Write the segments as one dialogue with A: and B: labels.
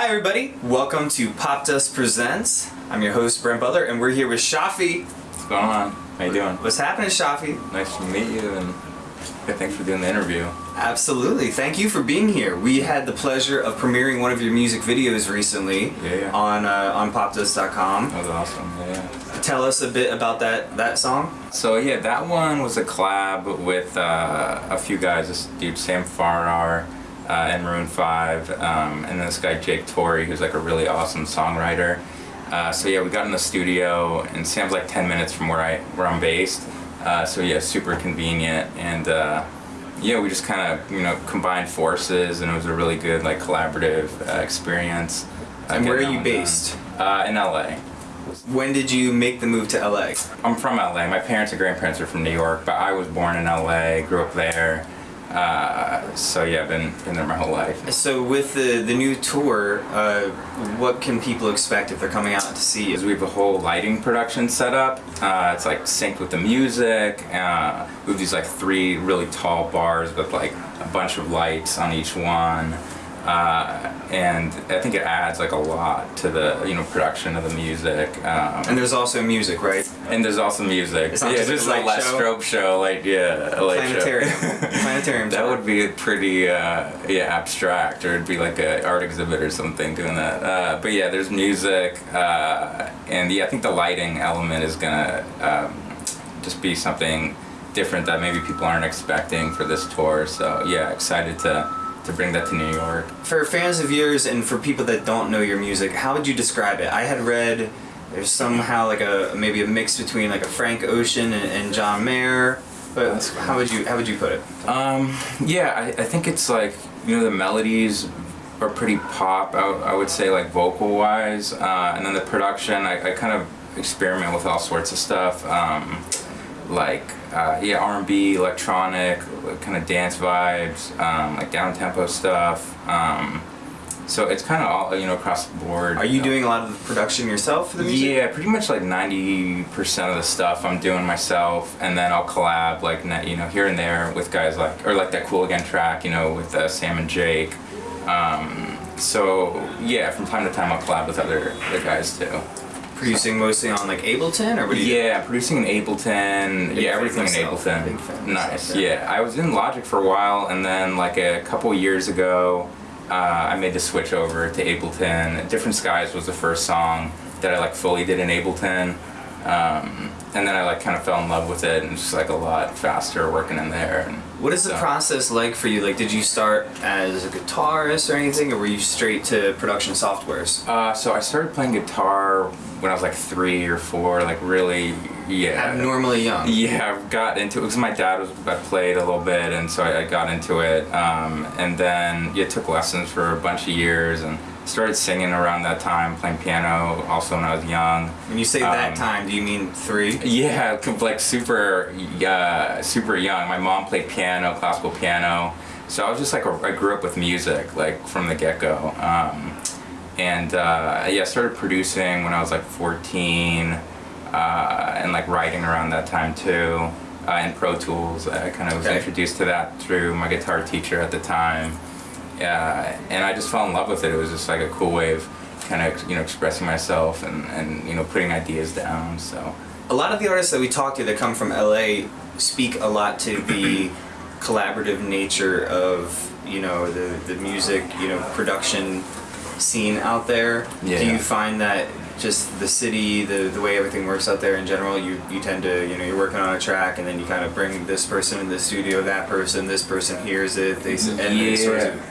A: Hi everybody, welcome to Pop Dust Presents. I'm your host Brent Butler and we're here with Shafi.
B: What's going on? How you doing?
A: What's happening Shafi?
B: Nice to meet you and thanks for doing the interview.
A: Absolutely, thank you for being here. We had the pleasure of premiering one of your music videos recently
B: Yeah, yeah.
A: on uh, on popdust.com.
B: That was awesome. Yeah, yeah.
A: Tell us a bit about that that song.
B: So yeah, that one was a collab with uh, a few guys. This dude Sam Farrar uh, and Maroon Five, um, and this guy Jake Torrey, who's like a really awesome songwriter. Uh, so yeah, we got in the studio, and Sam's like 10 minutes from where I where I'm based. Uh, so yeah, super convenient, and uh, yeah, we just kind of you know combined forces, and it was a really good like collaborative uh, experience. uh,
A: And where are you based?
B: Uh, in LA.
A: When did you make the move to LA?
B: I'm from LA. My parents and grandparents are from New York, but I was born in LA, grew up there. So yeah, I've been, been there my whole life.
A: So with the the new tour, uh, what can people expect if they're coming out to see
B: Is
A: you?
B: we have a whole lighting production set up. Uh, it's like synced with the music. Uh, we have these like three really tall bars with like a bunch of lights on each one. Uh, and I think it adds like a lot to the you know production of the music. Um,
A: And there's also music, right?
B: and there's also music.
A: It's not
B: yeah,
A: just like
B: this
A: a light show?
B: strobe show, like yeah, a light
A: Planetarium.
B: show.
A: Planetarium.
B: That would be a pretty uh, yeah abstract, or it'd be like a art exhibit or something doing that. Uh, but yeah, there's music, uh, and yeah, I think the lighting element is gonna um, just be something different that maybe people aren't expecting for this tour. So yeah, excited to to bring that to New York.
A: For fans of yours and for people that don't know your music, how would you describe it? I had read there's somehow like a maybe a mix between like a Frank Ocean and, and John Mayer. But how would you how would you put it?
B: Um, yeah, I, I think it's like you know the melodies are pretty pop. I, I would say like vocal wise, uh, and then the production. I, I kind of experiment with all sorts of stuff, um, like uh, yeah R and B, electronic, kind of dance vibes, um, like down tempo stuff. Um, so it's kind of all you know across the board.
A: Are you doing a lot of the production yourself for the music?
B: Yeah, pretty much like ninety percent of the stuff I'm doing myself, and then I'll collab like you know here and there with guys like or like that Cool Again track, you know, with uh, Sam and Jake. Um, so yeah, from time to time I'll collab with other other guys too.
A: Producing mostly on like Ableton or what do?
B: Yeah, producing in Ableton.
A: Big
B: yeah, everything in Ableton. nice.
A: Yeah,
B: I was in Logic for a while, and then like a couple years ago, uh, I made the switch over to Ableton. Different Skies was the first song that I like fully did in Ableton, um, and then I like kind of fell in love with it, and just like a lot faster working in there. And
A: What is the process like for you? Like, did you start as a guitarist or anything, or were you straight to production softwares?
B: Uh, so I started playing guitar when I was like three or four, like really, yeah.
A: Abnormally young.
B: Yeah, I got into it because my dad was I played a little bit, and so I, I got into it. Um, and then yeah, took lessons for a bunch of years and started singing around that time, playing piano also when I was young.
A: When you say that
B: Um,
A: time, do you mean three?
B: Yeah, like super, uh, super young. My mom played piano, classical piano, so I was just like a, I grew up with music like from the get go. Um, and uh, yeah, I started producing when I was like 14, uh, and like writing around that time too. Uh, in Pro Tools, I kind of was
A: Okay.
B: introduced to that through my guitar teacher at the time. Uh, and I just fell in love with it. It was just like a cool way of kind of you know expressing myself and, and you know putting ideas down. So.
A: A lot of the artists that we talk to that come from LA speak a lot to the collaborative nature of you know the the music you know production scene out there.
B: Yeah.
A: Do you find that just the city, the the way everything works out there in general, you you tend to you know you're working on a track and then you kind of bring this person in the studio, that person, this person hears it, they and it sort
B: Yeah.
A: of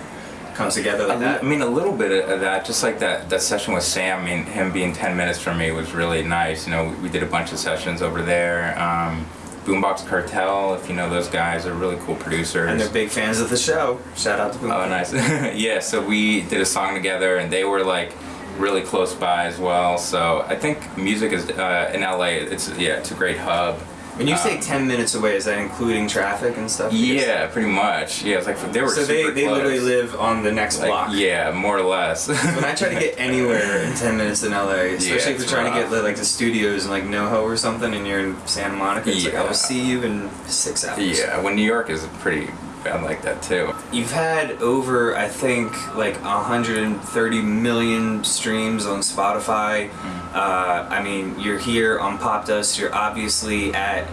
A: comes together like that.
B: I mean, a little bit of that, just like that, that session with Sam, I mean, him being 10 minutes from me was really nice. You know, we, we did a bunch of sessions over there. Um, Boombox Cartel, if you know those guys, are really cool producers.
A: And they're big fans of the show. Shout out to Boom.
B: Oh, nice. yeah, so we did a song together, and they were like really close by as well. So I think music is uh, in LA. It's yeah, it's a great hub.
A: When you say
B: Um,
A: 10 minutes away, is that including traffic and stuff?
B: Yeah, pretty much. Yeah, it's like they were
A: So they, they
B: close.
A: literally live on the next
B: like,
A: block.
B: Yeah, more or less.
A: When I try to get anywhere in 10 minutes in LA, especially if
B: it's
A: you're trying to get like the studios in like NoHo or something and you're in Santa Monica, it's like, I will see you in six hours.
B: Yeah, when New York is pretty band like that too.
A: You've had over, I think, like 130 million streams on Spotify. Uh, I mean, you're here on Pop Dust. You're obviously at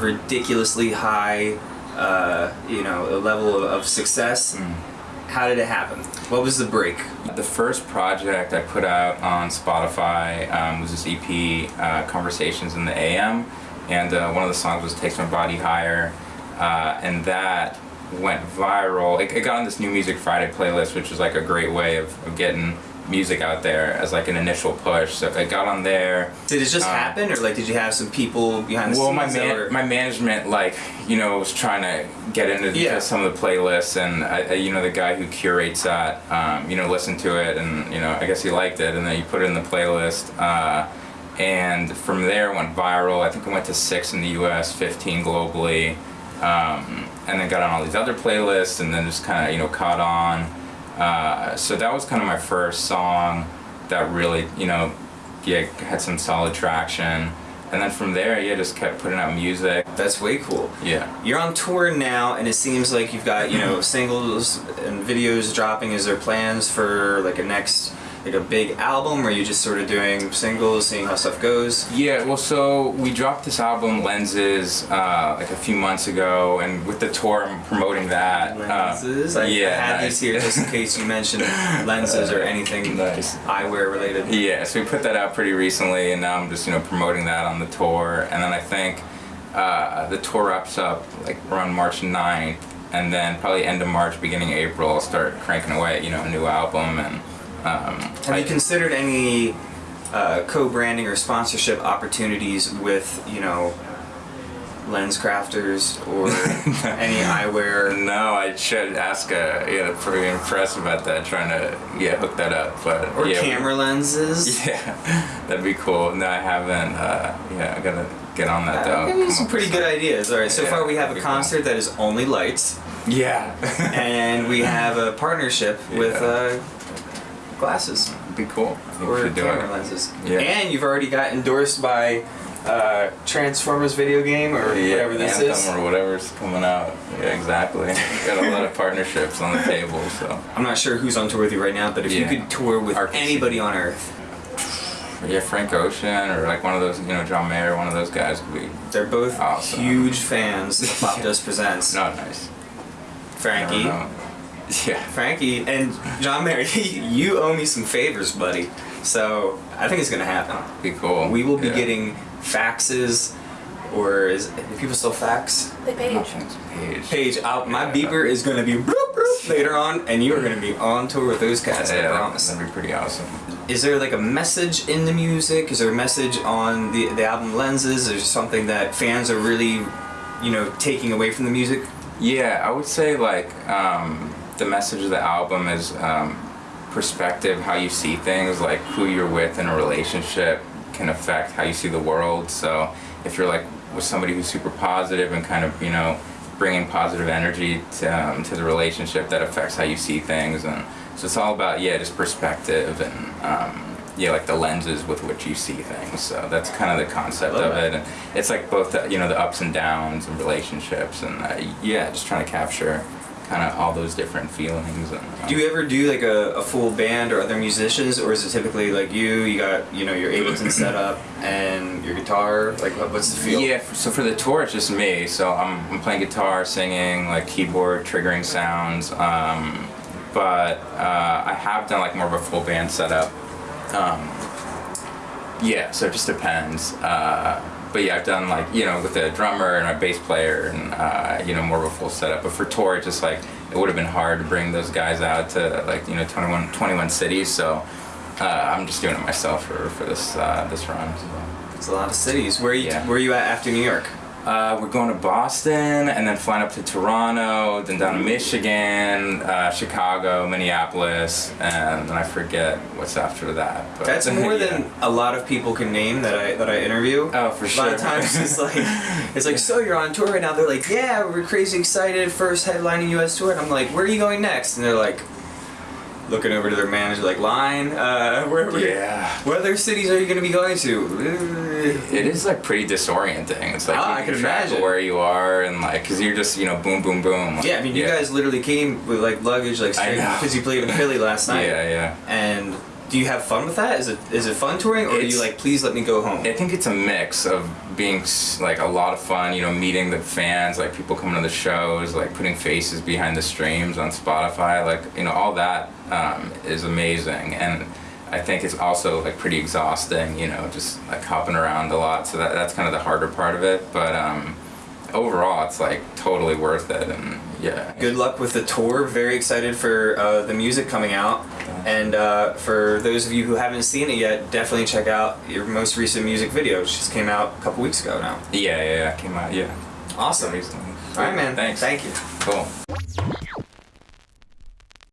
A: ridiculously high, uh, you know, a level of, of success. How did it happen? What was the break?
B: The first project I put out on Spotify um, was this EP, uh, Conversations in the AM, and uh, one of the songs was Takes My Body Higher, uh, and that went viral. It, it got on this New Music Friday playlist, which was like a great way of, of getting music out there as like an initial push. So it got on there.
A: Did it just
B: Um,
A: happen, or like did you have some people behind the
B: Well,
A: scenes?
B: my man, my management, like you know, was trying to get into to
A: Yeah.
B: some of the playlists, and I, I- you know, the guy who curates that, um, you know, listened to it, and you know, I guess he liked it, and then he put it in the playlist, uh, and from there it went viral. I think it went to six in the U.S., 15 globally, um, and then got on all these other playlists, and then just kind of you know caught on. Uh, so that was kind of my first song that really, you know, yeah, had some solid traction. And then from there, yeah, just kept putting out music.
A: That's way cool.
B: Yeah.
A: You're on tour now, and it seems like you've got you know singles and videos dropping. Is there plans for like a next like a big album, or are you just sort of doing singles, seeing how stuff goes?
B: Yeah, well, so we dropped this album, Lenses, uh, like a few months ago, and with the tour, I'm promoting that. uh,
A: Lenses. I,
B: yeah,
A: I had
B: nice.
A: these here just in case you mentioned lenses or anything
B: Nice.
A: eyewear related.
B: Yeah, so we put that out pretty recently, and now I'm just you know promoting that on the tour, and then I think uh, the tour wraps up like around March 9th, and then probably end of March, beginning of April, I'll start cranking away, you know, a new album, and um,
A: Have
B: I-
A: you considered any uh, co-branding or sponsorship opportunities with you know LensCrafters or any eyewear?
B: No, I should ask. Uh, yeah, pretty impressed about that. Trying to yeah hook that up, but
A: Or
B: yeah, we-
A: camera lenses?
B: Yeah, that'd be cool. No, I haven't. Uh, yeah, I gotta get on that though.
A: Some pretty good ideas. All right, so
B: Yeah,
A: far we have a
B: that'd cool.
A: concert that is only lights,
B: Yeah,
A: and we have a partnership with uh, glasses
B: be cool.
A: Or camera
B: it.
A: lenses.
B: Yeah.
A: And you've already got endorsed by uh, Transformers video game or
B: Yeah,
A: whatever this
B: Anthem
A: is.
B: or whatever's coming out. Yeah, exactly. Got a lot of partnerships on the table, so
A: I'm not sure who's on tour with you right now, but if you could tour with
B: RKC.
A: anybody on Earth,
B: yeah, Frank Ocean or like one of those, you know, John Mayer, one of those guys would be
A: they're both
B: Awesome.
A: huge fans of Pop Dust Presents.
B: not nice.
A: Frankie.
B: Don't know. Yeah.
A: Frankie and John Mayer, you owe me some favors, buddy. So I think it's gonna happen.
B: Be cool.
A: We will be
B: Yeah.
A: getting faxes, or is do people still fax?
C: The page.
B: Page.
A: Page, I'll, my
B: Yeah.
A: beeper is gonna be bloop, bloop later on, and you are gonna be on tour with those cats. I
B: Yeah,
A: promise.
B: that'd be pretty awesome.
A: Is there like a message in the music? Is there a message on the the album lenses? Is there something that fans are really, you know, taking away from the music?
B: Yeah, I would say like um, the message of the album is um, perspective, how you see things, like who you're with in a relationship can affect how you see the world. So if you're like with somebody who's super positive and kind of you know bringing positive energy to, um, to the relationship, that affects how you see things, and so it's all about yeah, just perspective and. Um, yeah, like the lenses with which you see things. So that's kind of the concept of it. And it's like both, the, you know, the ups and downs and relationships, and uh, yeah, just trying to capture kind of all those different feelings. And, um,
A: Do you ever do like a, a full band or other musicians, or is it typically like you? You got you know your Ableton set up and your guitar. Like what's the feel?
B: Yeah, so for the tour, it's just me. So I'm, I'm playing guitar, singing, like keyboard, triggering sounds. Um, but uh, I have done like more of a full band setup. Um, yeah, so it just depends. Uh, but yeah, I've done like you know with a drummer and a bass player and uh, you know more of a full setup. But for tour, it's just like it would have been hard to bring those guys out to like you know 21, 21 cities. So uh, I'm just doing it myself for, for this uh, this run. So.
A: It's a lot of cities. Where you?
B: Yeah.
A: Where are you at after New York?
B: Uh, we're going to Boston and then flying up to Toronto, then down to Michigan, uh, Chicago, Minneapolis, and then I forget what's after that. But
A: That's more
B: yeah.
A: than a lot of people can name that I that I interview.
B: Oh, for sure.
A: A lot of times it's like it's like so you're on tour right now. They're like, yeah, we're crazy excited. First headlining U.S. tour. And I'm like, where are you going next? And they're like, looking over to their manager like, "Line, uh, where, where,
B: Yeah.
A: what other cities are you going to be going to?"
B: It is like pretty disorienting. It's like
A: Ah, I
B: you can
A: can imagine.
B: where you are and like, cause you're just you know boom boom boom.
A: Yeah, I mean, you guys literally came with like luggage, like straight because you played in Philly last night.
B: Yeah, yeah.
A: And do you have fun with that? Is it is it fun touring, or are you like, please let me go home?
B: I think it's a mix of being like a lot of fun, you know, meeting the fans, like people coming to the shows, like putting faces behind the streams on Spotify, like you know, all that um, is amazing, and I think it's also like pretty exhausting, you know, just like hopping around a lot. So that that's kind of the harder part of it, but um, overall, it's like totally worth it, and yeah.
A: Good luck with the tour. Very excited for uh, the music coming out. And uh, for those of you who haven't seen it yet, definitely check out your most recent music video. which just came out a couple weeks ago now.
B: Yeah, yeah, yeah, came out, yeah.
A: Awesome.
B: Recently.
A: All right, man.
B: Thanks.
A: Thank you.
B: Cool.